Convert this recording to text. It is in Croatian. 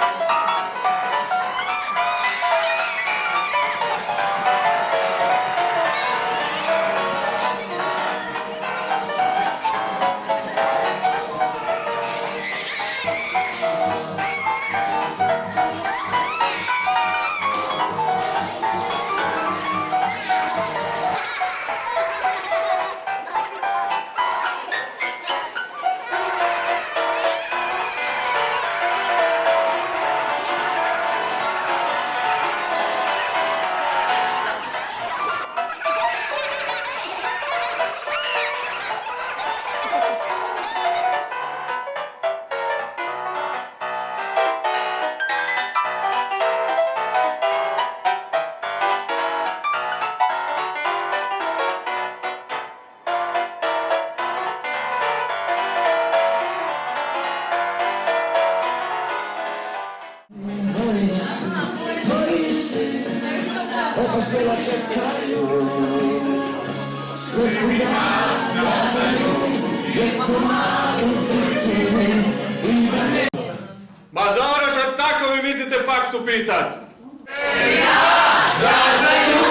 Bye. bojiš se, opasnila čekaju. Sve kuda glasaju, je komadu zrčine i da ne... Ma dobro, što tako vi mislite faks upisat? Ja, glasaju!